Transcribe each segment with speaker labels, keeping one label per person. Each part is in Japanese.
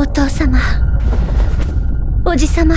Speaker 1: お父様。おじ様。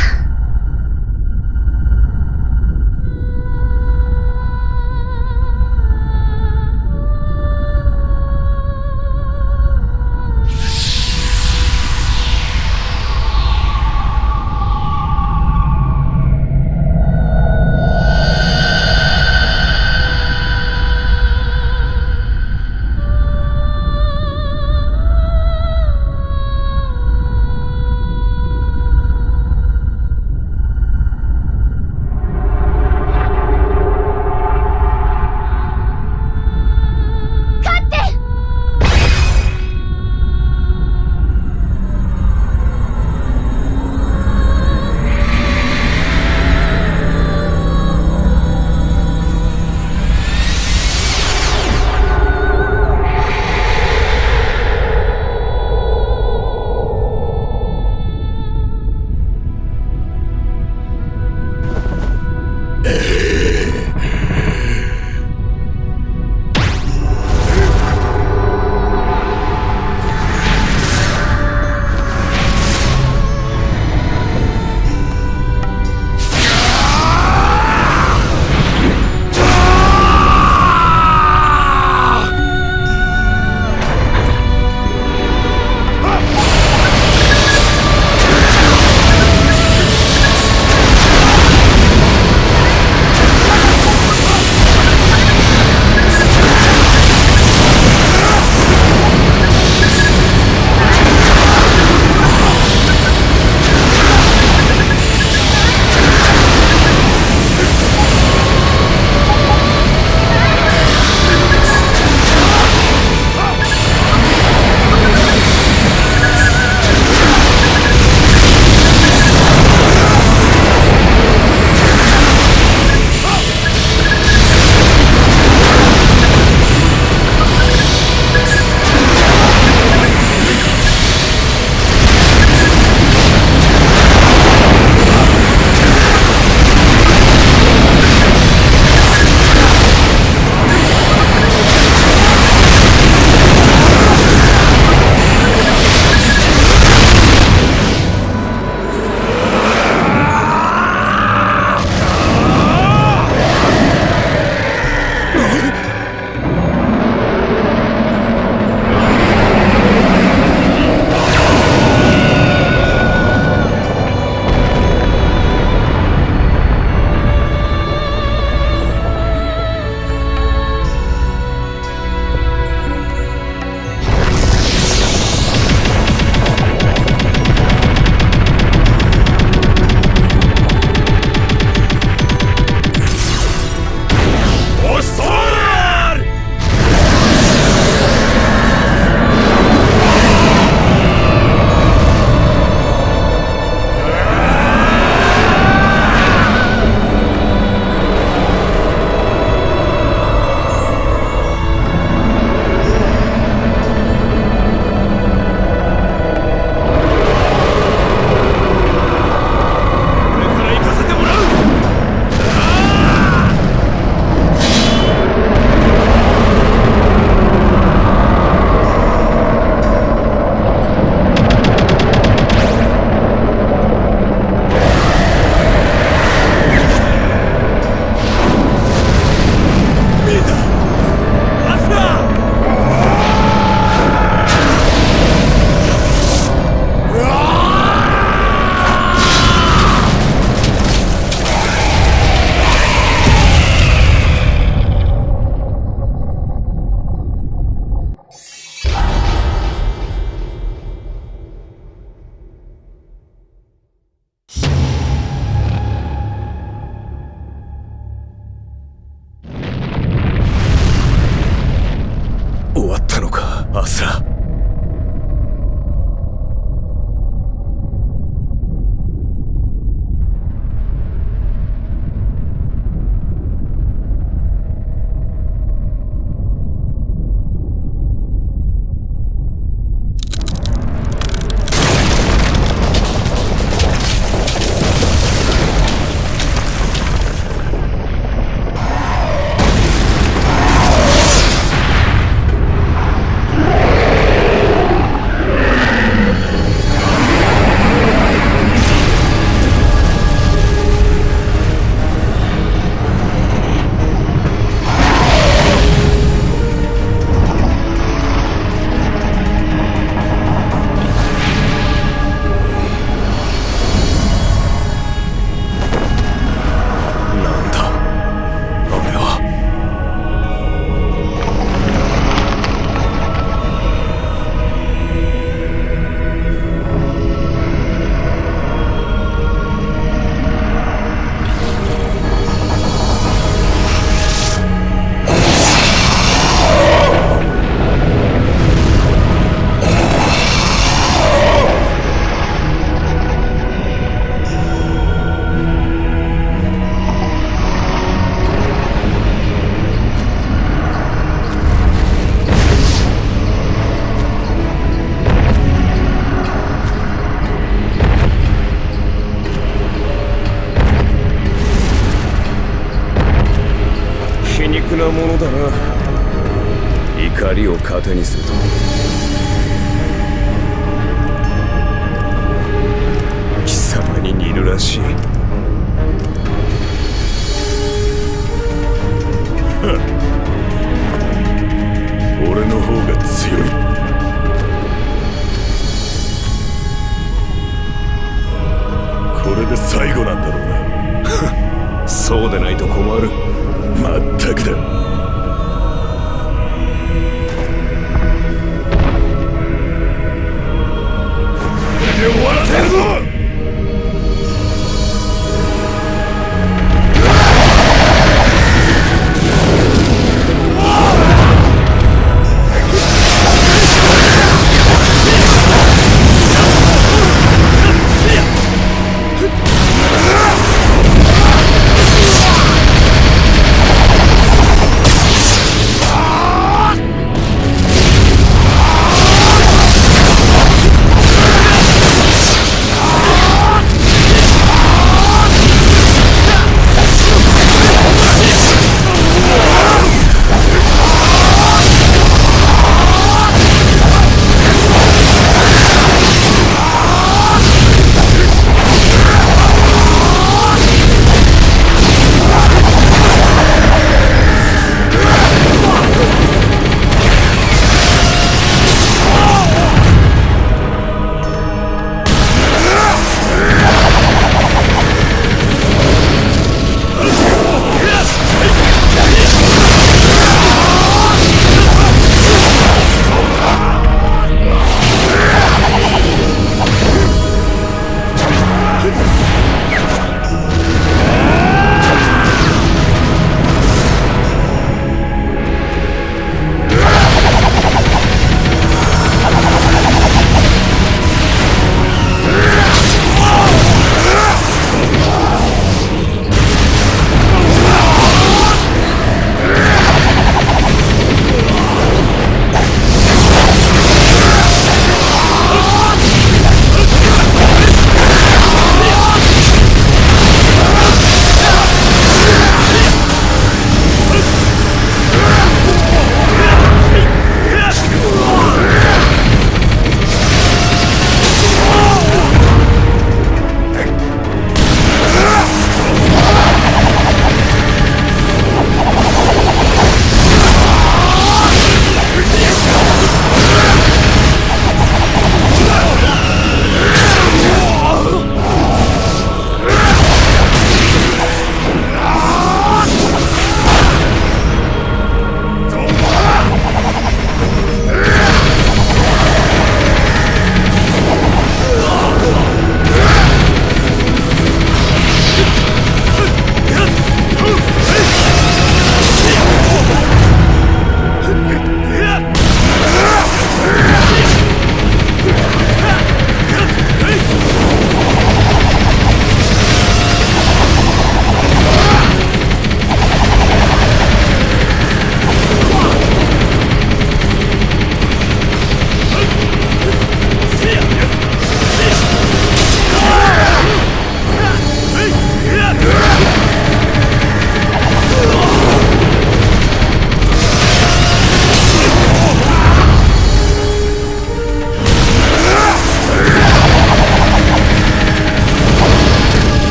Speaker 2: 俺
Speaker 3: の
Speaker 2: 方が強い。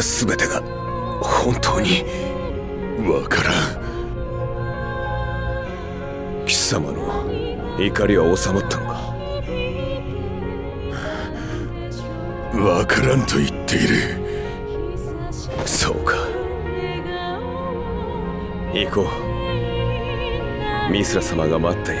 Speaker 2: れ全てが本当に
Speaker 4: わから
Speaker 2: ん。貴様の怒りは収まったのか？
Speaker 4: わからんと言っている。
Speaker 2: そうか。行こう。ミスラ様が待っている。